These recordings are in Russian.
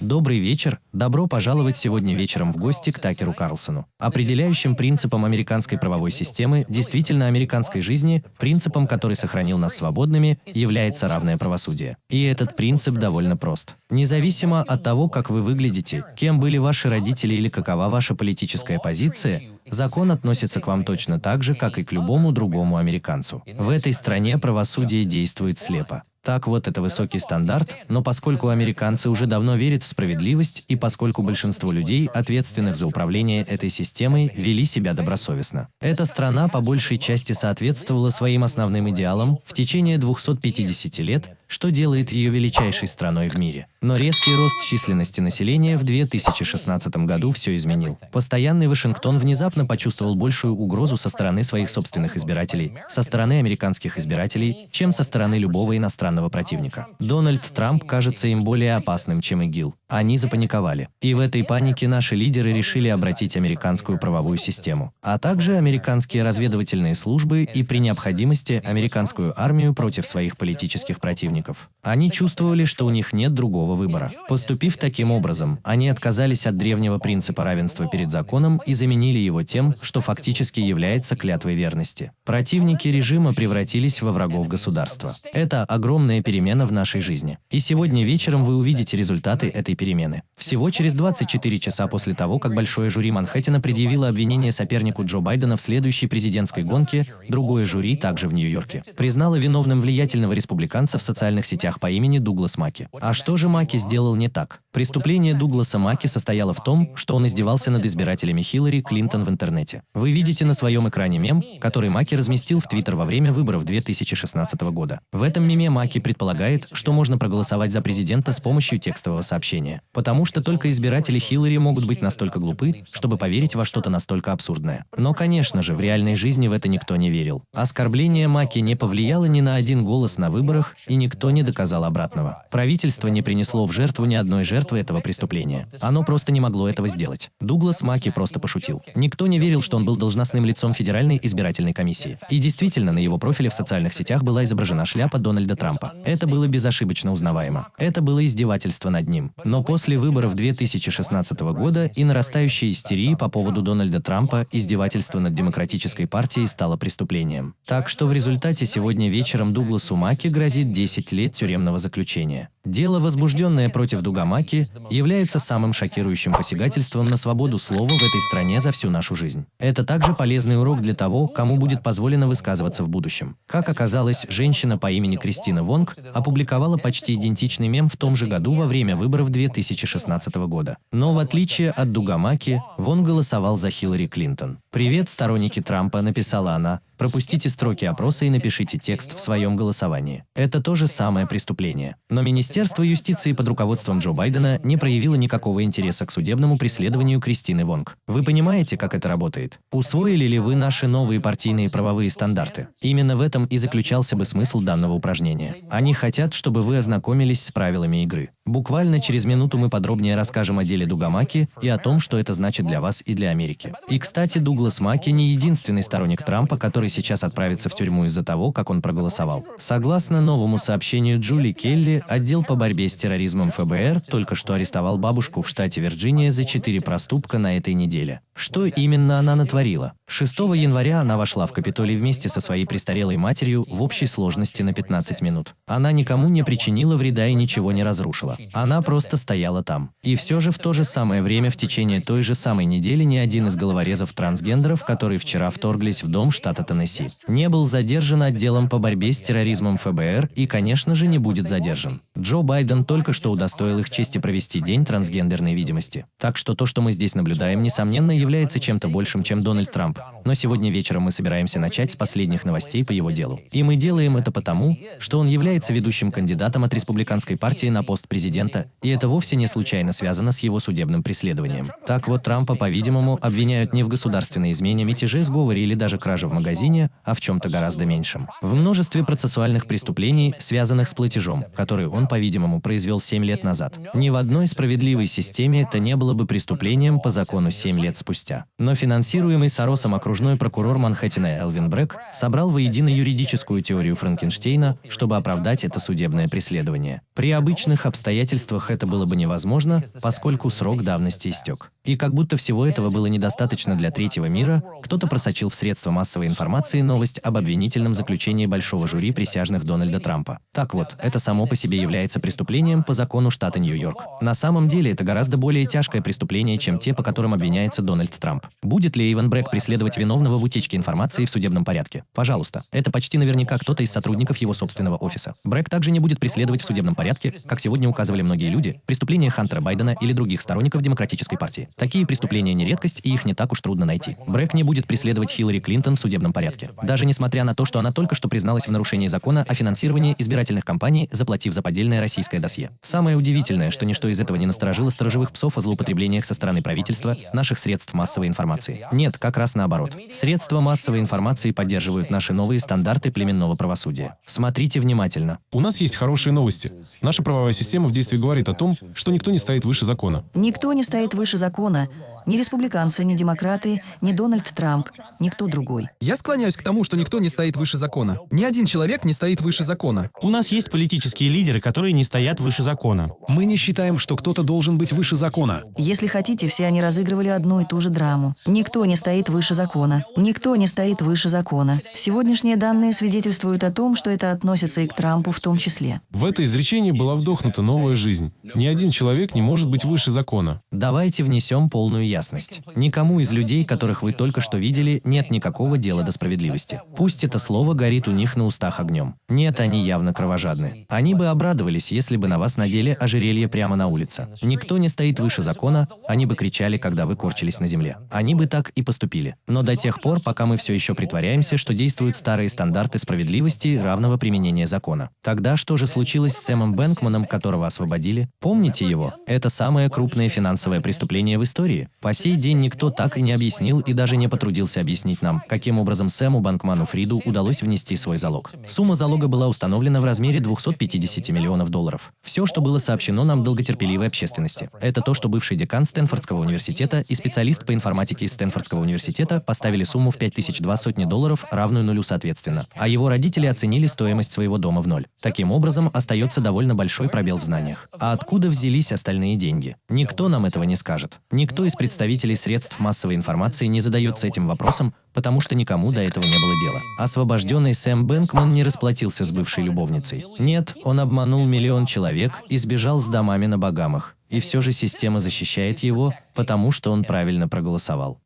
Добрый вечер, добро пожаловать сегодня вечером в гости к Такеру Карлсону. Определяющим принципом американской правовой системы, действительно американской жизни, принципом, который сохранил нас свободными, является равное правосудие. И этот принцип довольно прост. Независимо от того, как вы выглядите, кем были ваши родители или какова ваша политическая позиция, закон относится к вам точно так же, как и к любому другому американцу. В этой стране правосудие действует слепо. Так вот, это высокий стандарт, но поскольку американцы уже давно верят в справедливость и поскольку большинство людей, ответственных за управление этой системой, вели себя добросовестно. Эта страна по большей части соответствовала своим основным идеалам в течение 250 лет, что делает ее величайшей страной в мире. Но резкий рост численности населения в 2016 году все изменил. Постоянный Вашингтон внезапно почувствовал большую угрозу со стороны своих собственных избирателей, со стороны американских избирателей, чем со стороны любого иностранного противника. Дональд Трамп кажется им более опасным, чем ИГИЛ. Они запаниковали. И в этой панике наши лидеры решили обратить американскую правовую систему, а также американские разведывательные службы и при необходимости американскую армию против своих политических противников. Они чувствовали, что у них нет другого выбора. Поступив таким образом, они отказались от древнего принципа равенства перед законом и заменили его тем, что фактически является клятвой верности. Противники режима превратились во врагов государства. Это огромная перемена в нашей жизни. И сегодня вечером вы увидите результаты этой перемены. Всего через 24 часа после того, как большое жюри Манхэттена предъявило обвинение сопернику Джо Байдена в следующей президентской гонке, другое жюри, также в Нью-Йорке, признало виновным влиятельного республиканца в социальных сетях по имени Дуглас Маки. А что же Маки сделал не так? Преступление Дугласа Маки состояло в том, что он издевался над избирателями Хиллари Клинтон в интернете. Вы видите на своем экране мем, который Маки разместил в Твиттер во время выборов 2016 года. В этом меме Маки предполагает, что можно проголосовать за президента с помощью текстового сообщения потому что только избиратели Хиллари могут быть настолько глупы, чтобы поверить во что-то настолько абсурдное. Но, конечно же, в реальной жизни в это никто не верил. Оскорбление Маки не повлияло ни на один голос на выборах, и никто не доказал обратного. Правительство не принесло в жертву ни одной жертвы этого преступления. Оно просто не могло этого сделать. Дуглас Маки просто пошутил. Никто не верил, что он был должностным лицом Федеральной избирательной комиссии. И действительно, на его профиле в социальных сетях была изображена шляпа Дональда Трампа. Это было безошибочно узнаваемо. Это было издевательство над ним. Но после выборов 2016 года и нарастающей истерии по поводу Дональда Трампа издевательство над Демократической партией стало преступлением. Так что в результате сегодня вечером Дугласу Маки грозит 10 лет тюремного заключения. Дело, возбужденное против Дугамаки, является самым шокирующим посягательством на свободу слова в этой стране за всю нашу жизнь. Это также полезный урок для того, кому будет позволено высказываться в будущем. Как оказалось, женщина по имени Кристина Вонг опубликовала почти идентичный мем в том же году во время выборов 2016 года. Но в отличие от Дугамаки, Вон голосовал за Хиллари Клинтон. «Привет, сторонники Трампа», написала она, Пропустите строки опроса и напишите текст в своем голосовании. Это то же самое преступление. Но Министерство юстиции под руководством Джо Байдена не проявило никакого интереса к судебному преследованию Кристины Вонг. Вы понимаете, как это работает? Усвоили ли вы наши новые партийные правовые стандарты? Именно в этом и заключался бы смысл данного упражнения. Они хотят, чтобы вы ознакомились с правилами игры. Буквально через минуту мы подробнее расскажем о деле Дугамаки и о том, что это значит для вас и для Америки. И, кстати, Дуглас Маки не единственный сторонник Трампа, который сейчас отправится в тюрьму из-за того, как он проголосовал. Согласно новому сообщению Джули Келли, отдел по борьбе с терроризмом ФБР только что арестовал бабушку в штате Вирджиния за четыре проступка на этой неделе. Что именно она натворила? 6 января она вошла в Капитолий вместе со своей престарелой матерью в общей сложности на 15 минут. Она никому не причинила вреда и ничего не разрушила. Она просто стояла там. И все же в то же самое время в течение той же самой недели ни один из головорезов трансгендеров, которые вчера вторглись в дом штата Теннесси, не был задержан отделом по борьбе с терроризмом ФБР и, конечно же, не будет задержан. Джо Байден только что удостоил их чести провести день трансгендерной видимости. Так что то, что мы здесь наблюдаем, несомненно, является чем-то большим, чем Дональд Трамп. Но сегодня вечером мы собираемся начать с последних новостей по его делу. И мы делаем это потому, что он является ведущим кандидатом от республиканской партии на пост президента, и это вовсе не случайно связано с его судебным преследованием. Так вот, Трампа, по-видимому, обвиняют не в государственной измене, мятеже, сговоре или даже краже в магазине, а в чем-то гораздо меньшем. В множестве процессуальных преступлений, связанных с платежом, который он по-видимому, произвел 7 лет назад. Ни в одной справедливой системе это не было бы преступлением по закону 7 лет спустя. Но финансируемый Соросом окружной прокурор Манхэттена Элвин Брэк собрал воедино юридическую теорию Франкенштейна, чтобы оправдать это судебное преследование. При обычных обстоятельствах это было бы невозможно, поскольку срок давности истек. И как будто всего этого было недостаточно для третьего мира, кто-то просочил в средства массовой информации новость об обвинительном заключении большого жюри присяжных Дональда Трампа. Так вот, это само по себе является преступлением по закону штата Нью-Йорк. На самом деле это гораздо более тяжкое преступление, чем те, по которым обвиняется Дональд Трамп. Будет ли Иван Брэк преследовать виновного в утечке информации в судебном порядке? Пожалуйста. Это почти наверняка кто-то из сотрудников его собственного офиса. Брэк также не будет преследовать в судебном порядке, как сегодня указывали многие люди, преступления Хантера Байдена или других сторонников Демократической партии. Такие преступления не редкость, и их не так уж трудно найти. Брэк не будет преследовать Хиллари Клинтон в судебном порядке. Даже несмотря на то, что она только что призналась в нарушении закона о финансировании избирательных кампаний, заплатив за поддельное российское досье. Самое удивительное, что ничто из этого не насторожило сторожевых псов о злоупотреблениях со стороны правительства, наших средств массовой информации. Нет, как раз наоборот. Средства массовой информации поддерживают наши новые стандарты племенного правосудия. Смотрите внимательно. У нас есть хорошие новости. Наша правовая система в действии говорит о том, что никто не стоит выше закона. Никто не стоит выше закона. Ни республиканцы, ни демократы, ни Дональд Трамп, никто другой. Я склоняюсь к тому, что никто не стоит выше закона. Ни один человек не стоит выше закона. У нас есть политические лидеры, которые не стоят выше закона. Мы не считаем, что кто-то должен быть выше закона. Если хотите, все они разыгрывали одну и ту же драму. Никто не стоит выше закона. Никто не стоит выше закона. Сегодняшние данные свидетельствуют о том, что это относится и к Трампу в том числе. В это изречение была вдохнута новая жизнь. Ни один человек не может быть выше закона. Давайте внесем полную ясность. Никому из людей, которых вы только что видели, нет никакого дела до справедливости. Пусть это слово горит у них на устах огнем. Нет, они явно кровожадны. Они бы обрадовались, если бы на вас надели ожерелье прямо на улице. Никто не стоит выше закона, они бы кричали, когда вы корчились на земле. Они бы так и поступили. Но до тех пор, пока мы все еще притворяемся, что действуют старые стандарты справедливости и равного применения закона. Тогда что же случилось с Сэмом Бэнкманом, которого освободили? Помните его? Это самое крупное финансовое преступление в истории. По сей день никто так и не объяснил и даже не потрудился объяснить нам, каким образом Сэму Банкману Фриду удалось внести свой залог. Сумма залога была установлена в размере 250 миллионов долларов. Все, что было сообщено нам долготерпеливой общественности. Это то, что бывший декан Стэнфордского университета и специалист по информатике из Стэнфордского университета поставили сумму в 5002 сотни долларов, равную нулю соответственно. А его родители оценили стоимость своего дома в ноль. Таким образом, остается довольно большой пробел в знаниях. А откуда взялись остальные деньги? Никто нам этого не скажет. Никто из представителей средств массовой информации не задается этим вопросом, потому что никому до этого не было дела. Освобожденный Сэм Бэнкман не расплатился с бывшей любовницей. Нет, он обманул миллион человек и сбежал с домами на Багамах. И все же система защищает его, потому что он правильно проголосовал.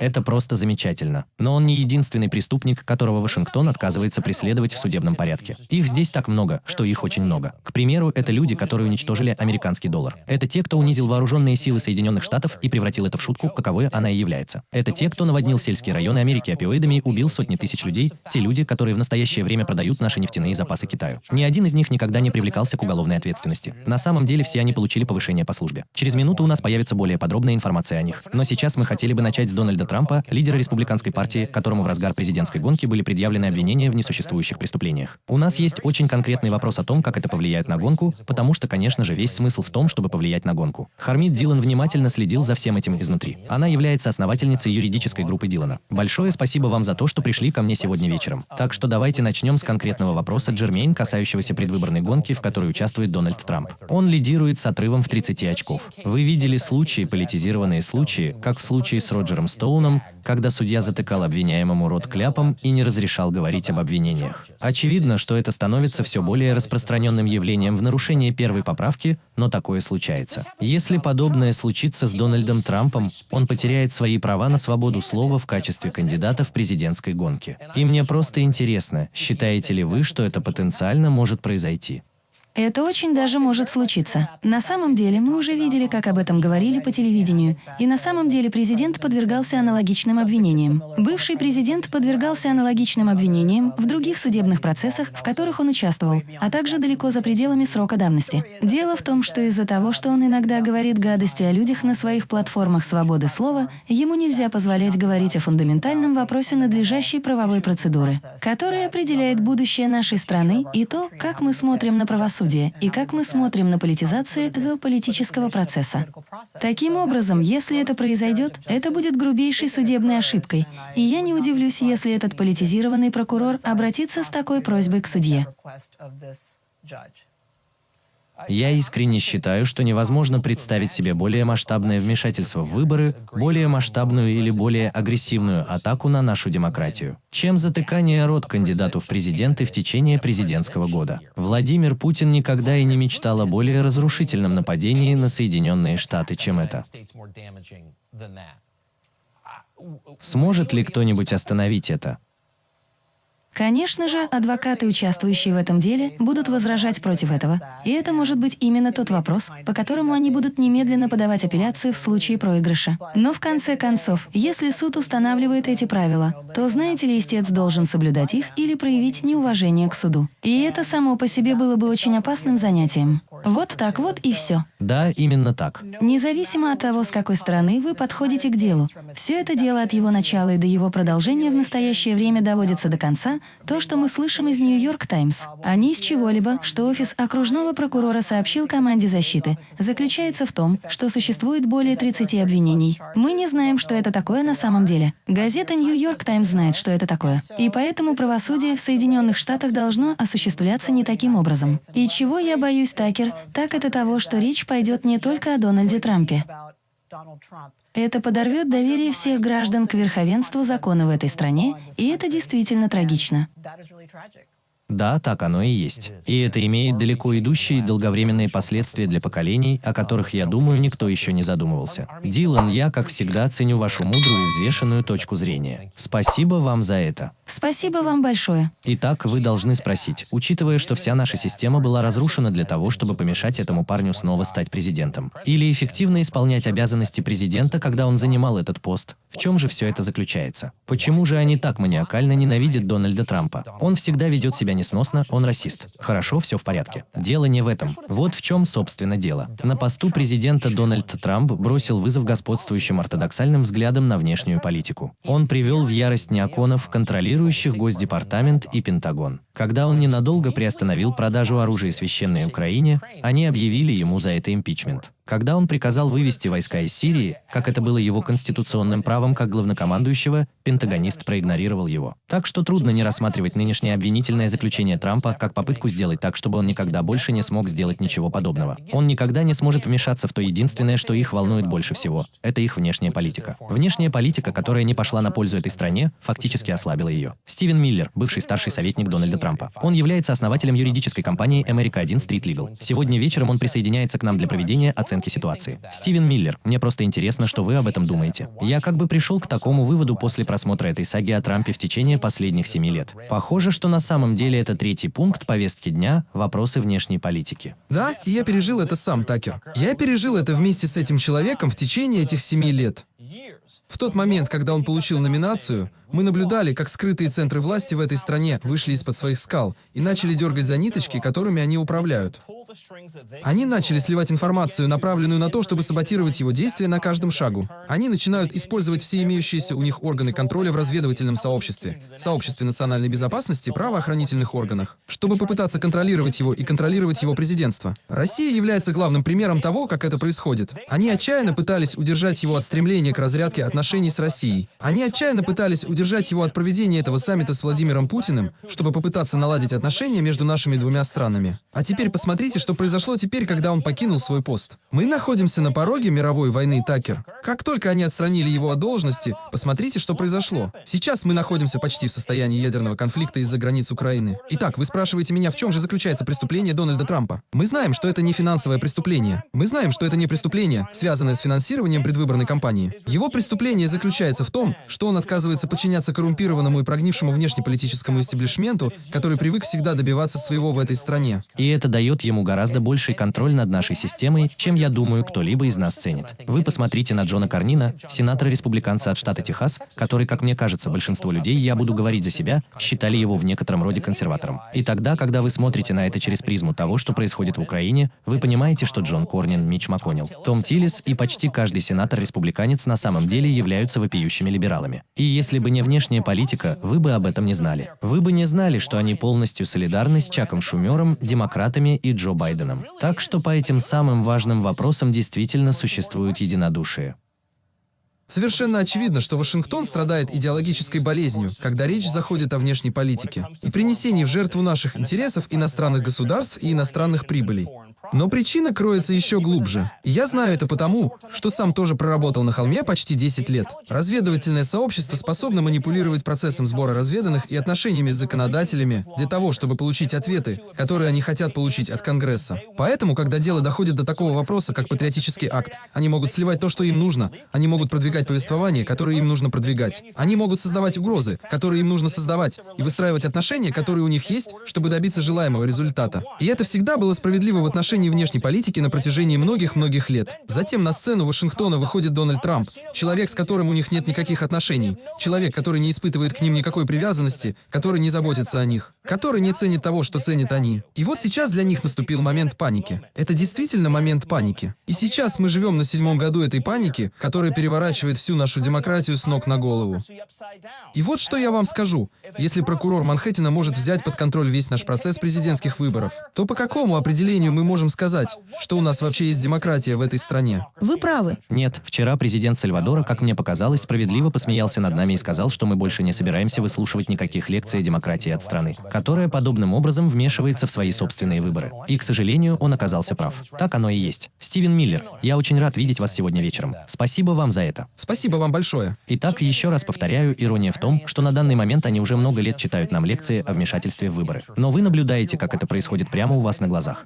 Это просто замечательно. Но он не единственный преступник, которого Вашингтон отказывается преследовать в судебном порядке. Их здесь так много, что их очень много. К примеру, это люди, которые уничтожили американский доллар. Это те, кто унизил вооруженные силы Соединенных Штатов и превратил это в шутку, каковой она и является. Это те, кто наводнил сельские районы Америки опиоидами и убил сотни тысяч людей, те люди, которые в настоящее время продают наши нефтяные запасы Китаю. Ни один из них никогда не привлекался к уголовной ответственности. На самом деле все они получили повышение по службе. Через минуту у нас появится более подробная информация о них. Но сейчас мы хотели бы начать с Дональда Трампа, лидера республиканской партии, которому в разгар президентской гонки были предъявлены обвинения в несуществующих преступлениях. У нас есть очень конкретный вопрос о том, как это повлияет на гонку, потому что, конечно же, весь смысл в том, чтобы повлиять на гонку. Хармит Дилан внимательно следил за всем этим изнутри. Она является основательницей юридической группы Дилана. Большое спасибо вам за то, что пришли ко мне сегодня вечером. Так что давайте начнем с конкретного вопроса Джермейн, касающегося предвыборной гонки, в которой участвует Дональд Трамп. Он лидирует с отрывом в 30 очков. Вы видели случаи, политизированные случаи, как в случае с Роджером Стоуном, когда судья затыкал обвиняемому рот кляпом и не разрешал говорить об обвинениях. Очевидно, что это становится все более распространенным явлением в нарушении первой поправки, но такое случается. Если подобное случится с Дональдом Трампом, он потеряет свои права на свободу слова в качестве кандидата в президентской гонке. И мне просто интересно, считаете ли вы, что это потенциально может произойти? Это очень даже может случиться. На самом деле, мы уже видели, как об этом говорили по телевидению. И на самом деле президент подвергался аналогичным обвинениям. Бывший президент подвергался аналогичным обвинениям в других судебных процессах, в которых он участвовал, а также далеко за пределами срока давности. Дело в том, что из-за того, что он иногда говорит гадости о людях на своих платформах свободы слова, ему нельзя позволять говорить о фундаментальном вопросе надлежащей правовой процедуры, которая определяет будущее нашей страны и то, как мы смотрим на правосудие правосудия и как мы смотрим на политизацию этого политического процесса. Таким образом, если это произойдет, это будет грубейшей судебной ошибкой, и я не удивлюсь, если этот политизированный прокурор обратится с такой просьбой к судье. Я искренне считаю, что невозможно представить себе более масштабное вмешательство в выборы, более масштабную или более агрессивную атаку на нашу демократию, чем затыкание рот кандидату в президенты в течение президентского года. Владимир Путин никогда и не мечтал о более разрушительном нападении на Соединенные Штаты, чем это. Сможет ли кто-нибудь остановить это? Конечно же, адвокаты, участвующие в этом деле, будут возражать против этого. И это может быть именно тот вопрос, по которому они будут немедленно подавать апелляцию в случае проигрыша. Но в конце концов, если суд устанавливает эти правила, то, знаете ли, истец должен соблюдать их или проявить неуважение к суду. И это само по себе было бы очень опасным занятием. Вот так вот и все. Да, именно так. Независимо от того, с какой стороны вы подходите к делу, все это дело от его начала и до его продолжения в настоящее время доводится до конца, то, что мы слышим из Нью-Йорк Таймс, а не из чего-либо, что офис окружного прокурора сообщил команде защиты, заключается в том, что существует более 30 обвинений. Мы не знаем, что это такое на самом деле. Газета Нью-Йорк Таймс знает, что это такое. И поэтому правосудие в Соединенных Штатах должно осуществляться не таким образом. И чего я боюсь, Такер, так это того, что речь пойдет не только о Дональде Трампе. Это подорвет доверие всех граждан к верховенству закона в этой стране, и это действительно трагично. Да, так оно и есть. И это имеет далеко идущие долговременные последствия для поколений, о которых, я думаю, никто еще не задумывался. Дилан, я, как всегда, ценю вашу мудрую и взвешенную точку зрения. Спасибо вам за это. Спасибо вам большое. Итак, вы должны спросить, учитывая, что вся наша система была разрушена для того, чтобы помешать этому парню снова стать президентом, или эффективно исполнять обязанности президента, когда он занимал этот пост, в чем же все это заключается? Почему же они так маниакально ненавидят Дональда Трампа? Он всегда ведет себя несносно, он расист. Хорошо, все в порядке. Дело не в этом. Вот в чем, собственно, дело. На посту президента Дональд Трамп бросил вызов господствующим ортодоксальным взглядам на внешнюю политику. Он привел в ярость неоконов, контролирующих Госдепартамент и Пентагон. Когда он ненадолго приостановил продажу оружия священной Украине, они объявили ему за это импичмент. Когда он приказал вывести войска из Сирии, как это было его конституционным правом как главнокомандующего, пентагонист проигнорировал его. Так что трудно не рассматривать нынешнее обвинительное заключение Трампа как попытку сделать так, чтобы он никогда больше не смог сделать ничего подобного. Он никогда не сможет вмешаться в то единственное, что их волнует больше всего. Это их внешняя политика. Внешняя политика, которая не пошла на пользу этой стране, фактически ослабила ее. Стивен Миллер, бывший старший советник Дональда Трампа. Он является основателем юридической компании America 1 Street Legal. Сегодня вечером он присоединяется к нам для проведения оценки оценки ситуации. Стивен Миллер, мне просто интересно, что вы об этом думаете. Я как бы пришел к такому выводу после просмотра этой саги о Трампе в течение последних семи лет. Похоже, что на самом деле это третий пункт повестки дня – вопросы внешней политики. Да, я пережил это сам, Такер. Я пережил это вместе с этим человеком в течение этих семи лет. В тот момент, когда он получил номинацию, мы наблюдали, как скрытые центры власти в этой стране вышли из-под своих скал и начали дергать за ниточки, которыми они управляют. Они начали сливать информацию, направленную на то, чтобы саботировать его действия на каждом шагу. Они начинают использовать все имеющиеся у них органы контроля в разведывательном сообществе, сообществе национальной безопасности, правоохранительных органах, чтобы попытаться контролировать его и контролировать его президентство. Россия является главным примером того, как это происходит. Они отчаянно пытались удержать его от стремления к разрядке отношений с Россией. Они отчаянно пытались удержать его от проведения этого саммита с Владимиром Путиным, чтобы попытаться наладить отношения между нашими двумя странами. А теперь посмотрите, что произошло теперь, когда он покинул свой пост. Мы находимся на пороге мировой войны, Такер. Как только они отстранили его от должности, посмотрите, что произошло. Сейчас мы находимся почти в состоянии ядерного конфликта из-за границ Украины. Итак, вы спрашиваете меня, в чем же заключается преступление Дональда Трампа? Мы знаем, что это не финансовое преступление. Мы знаем, что это не преступление, связанное с финансированием предвыборной кампании. Его преступление заключается в том, что он отказывается подчиняться коррумпированному и прогнившему внешнеполитическому истеблишменту, который привык всегда добиваться своего в этой стране. И это дает ему гораздо больший контроль над нашей системой, чем, я думаю, кто-либо из нас ценит. Вы посмотрите на Джона Карнина, сенатора-республиканца от штата Техас, который, как мне кажется, большинство людей, я буду говорить за себя, считали его в некотором роде консерватором. И тогда, когда вы смотрите на это через призму того, что происходит в Украине, вы понимаете, что Джон Корнин, Мич МакКоннелл, Том Тиллис и почти каждый сенатор-республиканец на самом деле являются вопиющими либералами. И если бы не внешняя политика, вы бы об этом не знали. Вы бы не знали, что они полностью солидарны с Чаком Шумером, демократами и Джо Байденом. Так что по этим самым важным вопросам действительно существует единодушие. Совершенно очевидно, что Вашингтон страдает идеологической болезнью, когда речь заходит о внешней политике и принесении в жертву наших интересов иностранных государств и иностранных прибылей. Но причина кроется еще глубже. Я знаю это потому, что сам тоже проработал на холме почти 10 лет. Разведывательное сообщество способно манипулировать процессом сбора разведанных и отношениями с законодателями для того, чтобы получить ответы, которые они хотят получить от Конгресса. Поэтому, когда дело доходит до такого вопроса, как патриотический акт, они могут сливать то, что им нужно, они могут продвигать повествование, которое им нужно продвигать. Они могут создавать угрозы, которые им нужно создавать, и выстраивать отношения, которые у них есть, чтобы добиться желаемого результата. И это всегда было справедливо в отношении отношении внешней политики на протяжении многих-многих лет. Затем на сцену Вашингтона выходит Дональд Трамп, человек, с которым у них нет никаких отношений, человек, который не испытывает к ним никакой привязанности, который не заботится о них, который не ценит того, что ценят они. И вот сейчас для них наступил момент паники. Это действительно момент паники. И сейчас мы живем на седьмом году этой паники, которая переворачивает всю нашу демократию с ног на голову. И вот что я вам скажу. Если прокурор Манхэттена может взять под контроль весь наш процесс президентских выборов, то по какому определению мы можем можем сказать, что у нас вообще есть демократия в этой стране. Вы правы. Нет, вчера президент Сальвадора, как мне показалось, справедливо посмеялся над нами и сказал, что мы больше не собираемся выслушивать никаких лекций о демократии от страны, которая подобным образом вмешивается в свои собственные выборы. И, к сожалению, он оказался прав. Так оно и есть. Стивен Миллер, я очень рад видеть вас сегодня вечером. Спасибо вам за это. Спасибо вам большое. Итак, еще раз повторяю, ирония в том, что на данный момент они уже много лет читают нам лекции о вмешательстве в выборы. Но вы наблюдаете, как это происходит прямо у вас на глазах.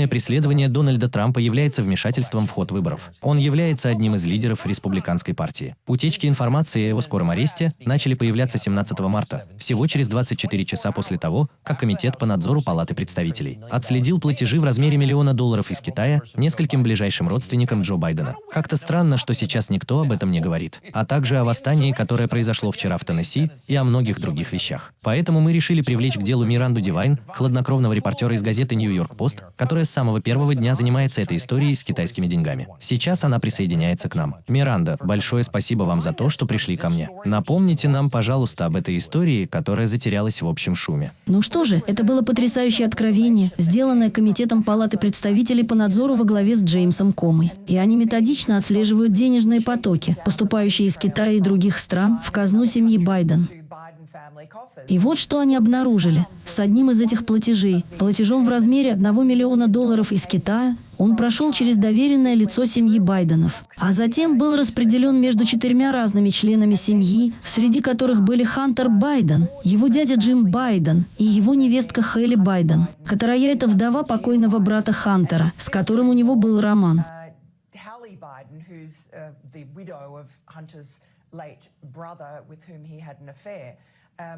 Судебные преследование Дональда Трампа является вмешательством в ход выборов. Он является одним из лидеров республиканской партии. Утечки информации о его скором аресте начали появляться 17 марта, всего через 24 часа после того, как Комитет по надзору Палаты представителей отследил платежи в размере миллиона долларов из Китая нескольким ближайшим родственникам Джо Байдена. Как-то странно, что сейчас никто об этом не говорит, а также о восстании, которое произошло вчера в Теннесси, и о многих других вещах. Поэтому мы решили привлечь к делу Миранду Дивайн, хладнокровного репортера из газеты «Нью-Йорк Пост», которая с самого первого дня занимается этой историей с китайскими деньгами. Сейчас она присоединяется к нам. Миранда, большое спасибо вам за то, что пришли ко мне. Напомните нам, пожалуйста, об этой истории, которая затерялась в общем шуме. Ну что же, это было потрясающее откровение, сделанное Комитетом Палаты представителей по надзору во главе с Джеймсом Комой. И они методично отслеживают денежные потоки, поступающие из Китая и других стран в казну семьи Байден. И вот что они обнаружили. С одним из этих платежей, платежом в размере 1 миллиона долларов из Китая, он прошел через доверенное лицо семьи Байденов, а затем был распределен между четырьмя разными членами семьи, среди которых были Хантер Байден, его дядя Джим Байден и его невестка Хелли Байден, которая это вдова покойного брата Хантера, с которым у него был роман.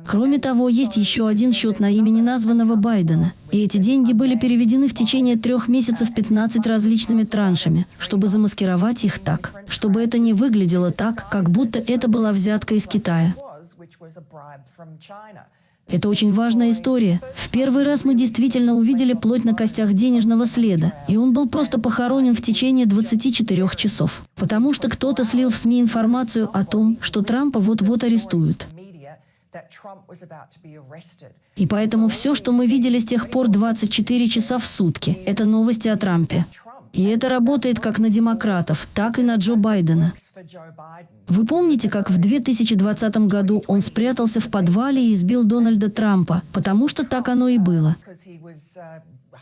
Кроме того, есть еще один счет на имя неназванного Байдена. И эти деньги были переведены в течение трех месяцев 15 различными траншами, чтобы замаскировать их так, чтобы это не выглядело так, как будто это была взятка из Китая. Это очень важная история. В первый раз мы действительно увидели плоть на костях денежного следа, и он был просто похоронен в течение 24 часов. Потому что кто-то слил в СМИ информацию о том, что Трампа вот-вот арестуют. И поэтому все, что мы видели с тех пор 24 часа в сутки, это новости о Трампе. И это работает как на демократов, так и на Джо Байдена. Вы помните, как в 2020 году он спрятался в подвале и избил Дональда Трампа, потому что так оно и было.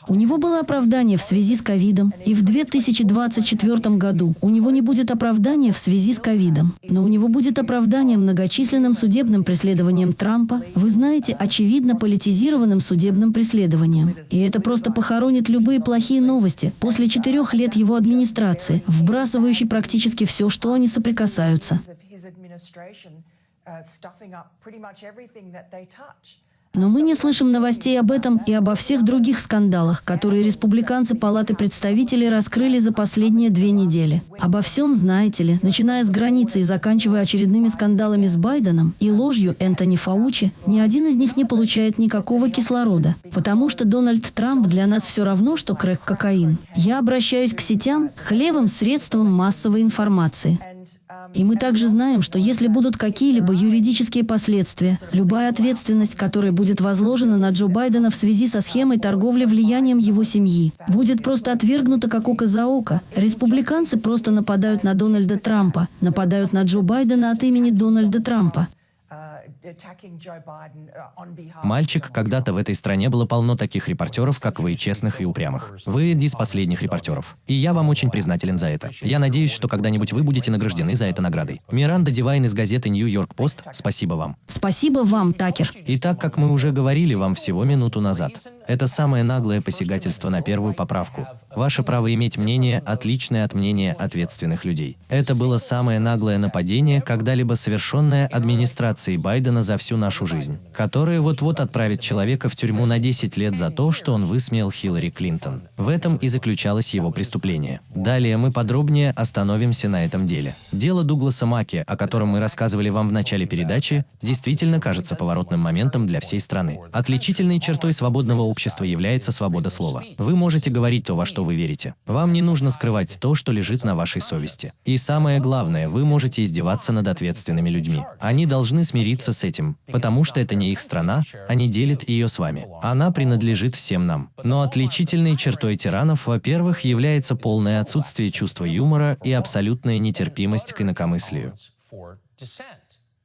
У него было оправдание в связи с ковидом, и в 2024 году у него не будет оправдания в связи с ковидом, но у него будет оправдание многочисленным судебным преследованием Трампа, вы знаете, очевидно политизированным судебным преследованием. И это просто похоронит любые плохие новости. После четырех лет его администрации, вбрасывающей практически все, что они соприкасаются. Но мы не слышим новостей об этом и обо всех других скандалах, которые республиканцы Палаты представителей раскрыли за последние две недели. Обо всем, знаете ли, начиная с границы и заканчивая очередными скандалами с Байденом и ложью Энтони Фаучи, ни один из них не получает никакого кислорода. Потому что Дональд Трамп для нас все равно, что крэк-кокаин. Я обращаюсь к сетям, к левым средствам массовой информации. И мы также знаем, что если будут какие-либо юридические последствия, любая ответственность, которая будет возложена на Джо Байдена в связи со схемой торговли влиянием его семьи, будет просто отвергнута как око за око. Республиканцы просто нападают на Дональда Трампа, нападают на Джо Байдена от имени Дональда Трампа. Мальчик, когда-то в этой стране было полно таких репортеров, как вы, честных и упрямых. Вы один из последних репортеров. И я вам очень признателен за это. Я надеюсь, что когда-нибудь вы будете награждены за это наградой. Миранда Дивайн из газеты Нью-Йорк Пост, спасибо вам. Спасибо вам, Такер. И так как мы уже говорили вам всего минуту назад, это самое наглое посягательство на первую поправку. Ваше право иметь мнение, отличное от мнения ответственных людей. Это было самое наглое нападение, когда-либо совершенное администрацией Байдена за всю нашу жизнь, которое вот-вот отправит человека в тюрьму на 10 лет за то, что он высмеял Хиллари Клинтон. В этом и заключалось его преступление. Далее мы подробнее остановимся на этом деле. Дело Дугласа Маки, о котором мы рассказывали вам в начале передачи, действительно кажется поворотным моментом для всей страны. Отличительной чертой свободного общества является свобода слова. Вы можете говорить то, во что вы верите. Вам не нужно скрывать то, что лежит на вашей совести. И самое главное, вы можете издеваться над ответственными людьми. Они должны смириться с этим, потому что это не их страна, они делят ее с вами. Она принадлежит всем нам. Но отличительной чертой тиранов, во-первых, является полное отсутствие чувства юмора и абсолютная нетерпимость к инакомыслию.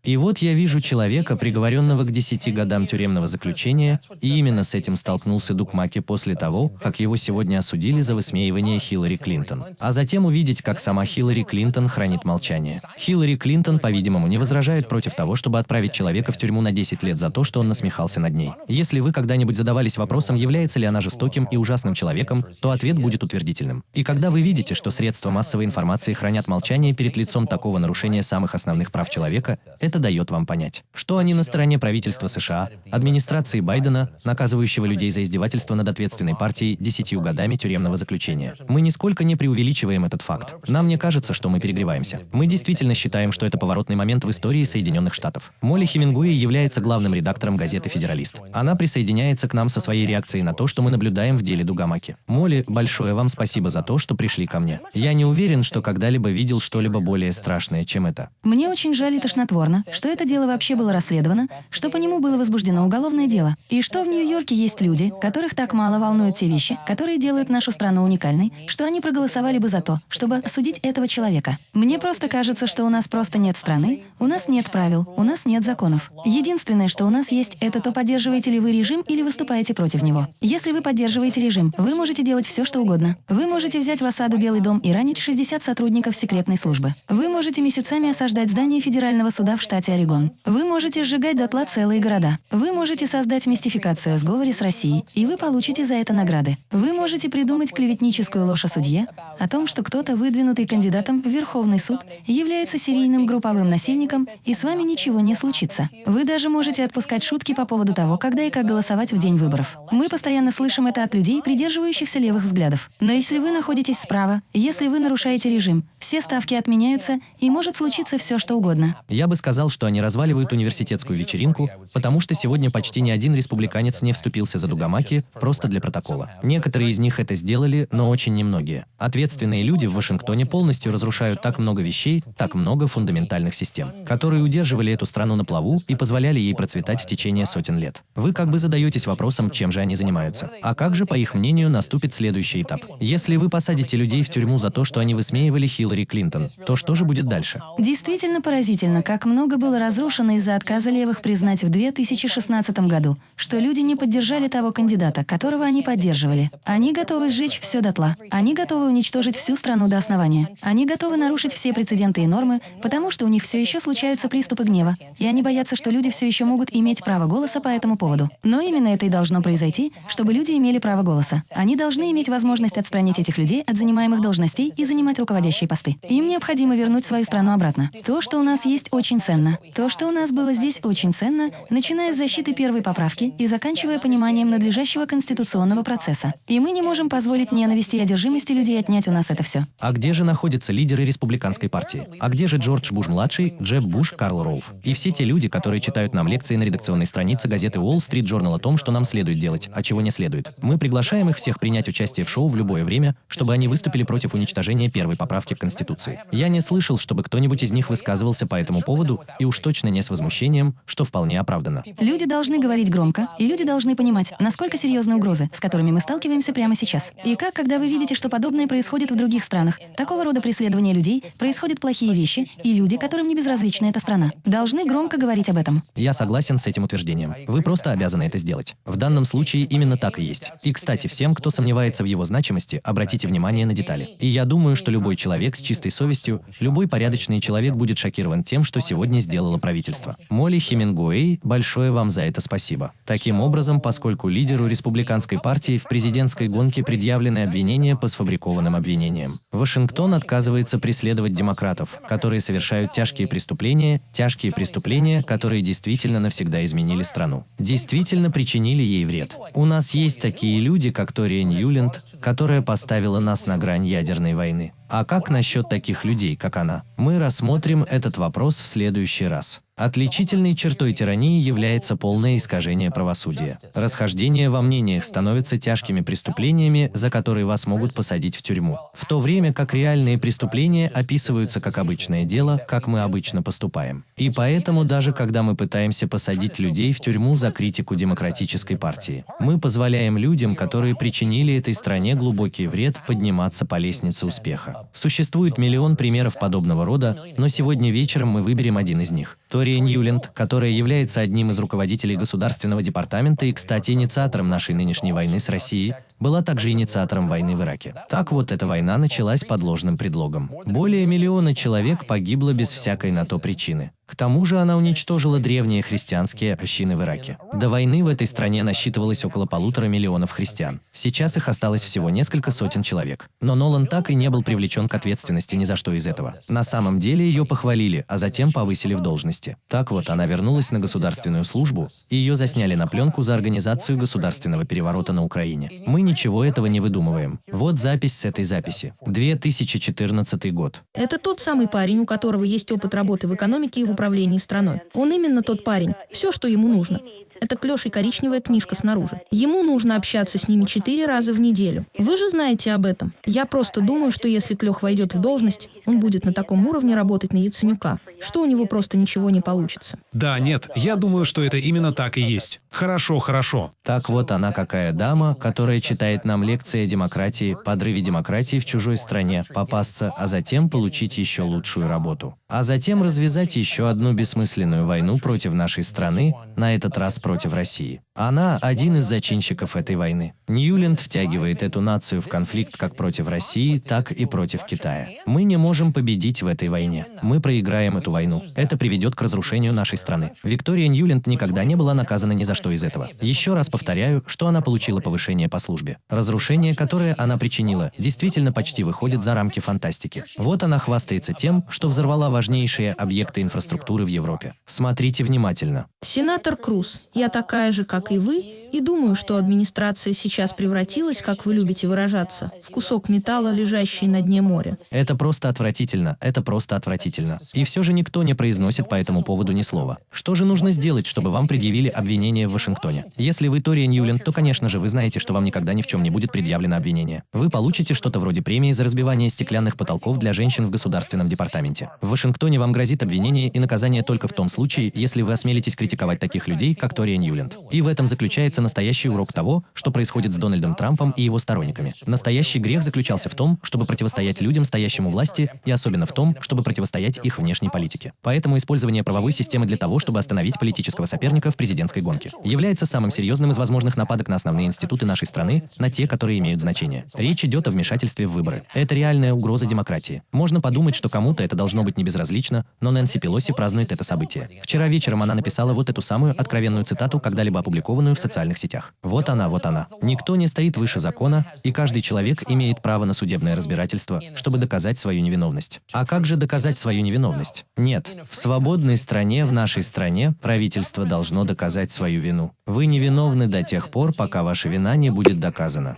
И вот я вижу человека, приговоренного к 10 годам тюремного заключения, и именно с этим столкнулся Дук Маки после того, как его сегодня осудили за высмеивание Хиллари Клинтон. А затем увидеть, как сама Хиллари Клинтон хранит молчание. Хиллари Клинтон, по-видимому, не возражает против того, чтобы отправить человека в тюрьму на 10 лет за то, что он насмехался над ней. Если вы когда-нибудь задавались вопросом, является ли она жестоким и ужасным человеком, то ответ будет утвердительным. И когда вы видите, что средства массовой информации хранят молчание перед лицом такого нарушения самых основных прав человека, это это дает вам понять, что они на стороне правительства США, администрации Байдена, наказывающего людей за издевательство над ответственной партией десятью годами тюремного заключения. Мы нисколько не преувеличиваем этот факт. Нам не кажется, что мы перегреваемся. Мы действительно считаем, что это поворотный момент в истории Соединенных Штатов. Молли Хемингуэй является главным редактором газеты «Федералист». Она присоединяется к нам со своей реакцией на то, что мы наблюдаем в деле Дугамаки. Молли, большое вам спасибо за то, что пришли ко мне. Я не уверен, что когда-либо видел что-либо более страшное, чем это. Мне очень жаль и тошнотворно, что это дело вообще было расследовано, что по нему было возбуждено уголовное дело, и что в Нью-Йорке есть люди, которых так мало волнуют те вещи, которые делают нашу страну уникальной, что они проголосовали бы за то, чтобы осудить этого человека. Мне просто кажется, что у нас просто нет страны, у нас нет правил, у нас нет законов. Единственное, что у нас есть, это то, поддерживаете ли вы режим или выступаете против него. Если вы поддерживаете режим, вы можете делать все, что угодно. Вы можете взять в осаду Белый дом и ранить 60 сотрудников секретной службы. Вы можете месяцами осаждать здание федерального суда в штате штате Орегон. Вы можете сжигать дотла целые города. Вы можете создать мистификацию о сговоре с Россией, и вы получите за это награды. Вы можете придумать клеветническую ложь о судье, о том, что кто-то, выдвинутый кандидатом в Верховный суд, является серийным групповым насильником, и с вами ничего не случится. Вы даже можете отпускать шутки по поводу того, когда и как голосовать в день выборов. Мы постоянно слышим это от людей, придерживающихся левых взглядов. Но если вы находитесь справа, если вы нарушаете режим, все ставки отменяются, и может случиться все, что угодно. Я бы сказал, что они разваливают университетскую вечеринку, потому что сегодня почти ни один республиканец не вступился за Дугамаки просто для протокола. Некоторые из них это сделали, но очень немногие. Ответственные люди в Вашингтоне полностью разрушают так много вещей, так много фундаментальных систем, которые удерживали эту страну на плаву и позволяли ей процветать в течение сотен лет. Вы как бы задаетесь вопросом, чем же они занимаются. А как же, по их мнению, наступит следующий этап? Если вы посадите людей в тюрьму за то, что они высмеивали Хиллари Хиллари Клинтон, то что же будет дальше? Действительно поразительно, как много было разрушено из-за отказа левых признать в 2016 году, что люди не поддержали того кандидата, которого они поддерживали. Они готовы сжечь все дотла. Они готовы уничтожить всю страну до основания. Они готовы нарушить все прецеденты и нормы, потому что у них все еще случаются приступы гнева, и они боятся, что люди все еще могут иметь право голоса по этому поводу. Но именно это и должно произойти, чтобы люди имели право голоса. Они должны иметь возможность отстранить этих людей от занимаемых должностей и занимать руководящие посты посты. Им необходимо вернуть свою страну обратно. То, что у нас есть, очень ценно. То, что у нас было здесь, очень ценно, начиная с защиты первой поправки и заканчивая пониманием надлежащего конституционного процесса. И мы не можем позволить ненависти и одержимости людей отнять у нас это все. А где же находятся лидеры республиканской партии? А где же Джордж Буш-младший, Джеб Буш, Карл Роуф? И все те люди, которые читают нам лекции на редакционной странице газеты Wall Street Journal о том, что нам следует делать, а чего не следует. Мы приглашаем их всех принять участие в шоу в любое время, чтобы они выступили против уничтожения первой поправки к Конституции. Я не слышал, чтобы кто-нибудь из них высказывался по этому поводу, и уж точно не с возмущением, что вполне оправдано. Люди должны говорить громко, и люди должны понимать, насколько серьезны угрозы, с которыми мы сталкиваемся прямо сейчас. И как, когда вы видите, что подобное происходит в других странах, такого рода преследование людей, происходят плохие вещи, и люди, которым не безразлична эта страна, должны громко говорить об этом. Я согласен с этим утверждением. Вы просто обязаны это сделать. В данном случае именно так и есть. И, кстати, всем, кто сомневается в его значимости, обратите внимание на детали. И я думаю, что любой человек с чистой совестью, любой порядочный человек будет шокирован тем, что сегодня сделало правительство. Молли Хемингуэй, большое вам за это спасибо. Таким образом, поскольку лидеру республиканской партии в президентской гонке предъявлены обвинения по сфабрикованным обвинениям. Вашингтон отказывается преследовать демократов, которые совершают тяжкие преступления, тяжкие преступления, которые действительно навсегда изменили страну. Действительно причинили ей вред. У нас есть такие люди, как Тория Ньюленд, которая поставила нас на грань ядерной войны. А как насчет таких людей, как она? Мы рассмотрим этот вопрос в следующий раз. Отличительной чертой тирании является полное искажение правосудия. Расхождение во мнениях становится тяжкими преступлениями, за которые вас могут посадить в тюрьму. В то время как реальные преступления описываются как обычное дело, как мы обычно поступаем. И поэтому даже когда мы пытаемся посадить людей в тюрьму за критику демократической партии, мы позволяем людям, которые причинили этой стране глубокий вред, подниматься по лестнице успеха. Существует миллион примеров подобного рода, но сегодня вечером мы выберем один из них. Виктория Ньюленд, которая является одним из руководителей Государственного департамента и, кстати, инициатором нашей нынешней войны с Россией, была также инициатором войны в Ираке. Так вот, эта война началась под ложным предлогом. Более миллиона человек погибло без всякой на то причины. К тому же она уничтожила древние христианские общины в Ираке. До войны в этой стране насчитывалось около полутора миллионов христиан. Сейчас их осталось всего несколько сотен человек. Но Нолан так и не был привлечен к ответственности ни за что из этого. На самом деле ее похвалили, а затем повысили в должности. Так вот, она вернулась на государственную службу, и ее засняли на пленку за организацию государственного переворота на Украине. Мы ничего этого не выдумываем. Вот запись с этой записи. 2014 год. Это тот самый парень, у которого есть опыт работы в экономике и в управлении страной. Он именно тот парень. Все, что ему нужно. Это клеш и коричневая книжка снаружи. Ему нужно общаться с ними четыре раза в неделю. Вы же знаете об этом. Я просто думаю, что если Клех войдет в должность, он будет на таком уровне работать на Яценюка, что у него просто ничего не получится. Да, нет, я думаю, что это именно так и есть. Хорошо, хорошо. Так вот она какая дама, которая читает нам лекции о демократии, подрыве демократии в чужой стране, попасться, а затем получить еще лучшую работу. А затем развязать еще одну бессмысленную войну против нашей страны, на этот раз против России. Она один из зачинщиков этой войны. Ньюленд втягивает эту нацию в конфликт как против России, так и против Китая. Мы не можем победить в этой войне. Мы проиграем эту войну. Это приведет к разрушению нашей страны. Виктория Ньюленд никогда не была наказана ни за что из этого. Еще раз повторяю, что она получила повышение по службе. Разрушение, которое она причинила, действительно почти выходит за рамки фантастики. Вот она хвастается тем, что взорвала важнейшие объекты инфраструктуры в Европе. Смотрите внимательно. Сенатор Круз, я такая же, как и вы, и думаю, что администрация сейчас превратилась, как вы любите выражаться, в кусок металла, лежащий на дне моря. Это просто отвратительно, это просто отвратительно. И все же никто не произносит по этому поводу ни слова. Что же нужно сделать, чтобы вам предъявили обвинение в Вашингтоне? Если вы Тория Ньюленд, то, конечно же, вы знаете, что вам никогда ни в чем не будет предъявлено обвинение. Вы получите что-то вроде премии за разбивание стеклянных потолков для женщин в Государственном департаменте. В Вашингтоне вам грозит обвинение и наказание только в том случае, если вы осмелитесь критиковать таких людей, как Тория Ньюленд. И в этом заключается настоящий урок того, что происходит с Дональдом Трампом и его сторонниками. Настоящий грех заключался в том, чтобы противостоять людям, стоящим у власти, и особенно в том, чтобы противостоять их внешней политике. Поэтому использование правовой системы для того, чтобы остановить политического соперника в президентской гонке, является самым серьезным из возможных нападок на основные институты нашей страны, на те, которые имеют значение. Речь идет о вмешательстве в выборы. Это реальная угроза демократии. Можно подумать, что кому-то это должно быть не безразлично, но Нэнси Пелоси празднует это событие. Вчера вечером она написала вот эту самую откровенную цитату, когда-либо опубликованную в социальных социальных сетях. Вот она, вот она. Никто не стоит выше закона, и каждый человек имеет право на судебное разбирательство, чтобы доказать свою невиновность. А как же доказать свою невиновность? Нет. В свободной стране, в нашей стране, правительство должно доказать свою вину. Вы невиновны до тех пор, пока ваша вина не будет доказана.